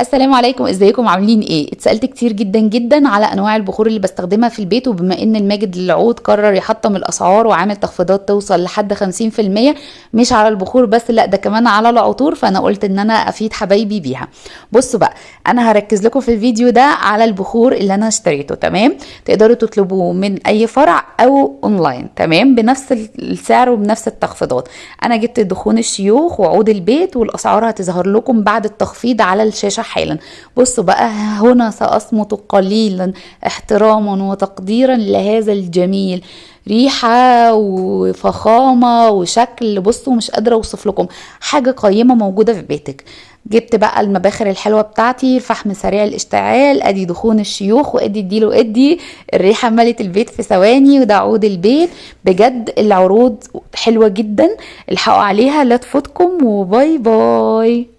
السلام عليكم إزيكم؟ عاملين إيه؟ اتسألت كتير جدا جدا على أنواع البخور اللي بستخدمها في البيت وبما إن الماجد للعود قرر يحطم الأسعار وعامل تخفيضات توصل لحد 50% مش على البخور بس لأ ده كمان على العطور فأنا قلت إن أنا أفيد حبايبي بيها. بصوا بقى أنا هركز لكم في الفيديو ده على البخور اللي أنا اشتريته تمام؟ تقدروا تطلبوه من أي فرع أو أونلاين تمام؟ بنفس السعر وبنفس التخفيضات. أنا جبت دخون الشيوخ وعود البيت والأسعار هتظهر لكم بعد التخفيض على الشاشة حالا. بصوا بقى هنا سأصمت قليلا احتراما وتقديرا لهذا الجميل. ريحة وفخامة وشكل بصوا مش قادرة أوصف لكم. حاجة قيمة موجودة في بيتك. جبت بقى المباخر الحلوة بتاعتي الفحم سريع الاشتعال أدي دخون الشيوخ وأدي اديله أدي الريحة ملت البيت في ثواني وده عود البيت. بجد العروض حلوة جدا. الحقوا عليها. لا تفوتكم وباي باي.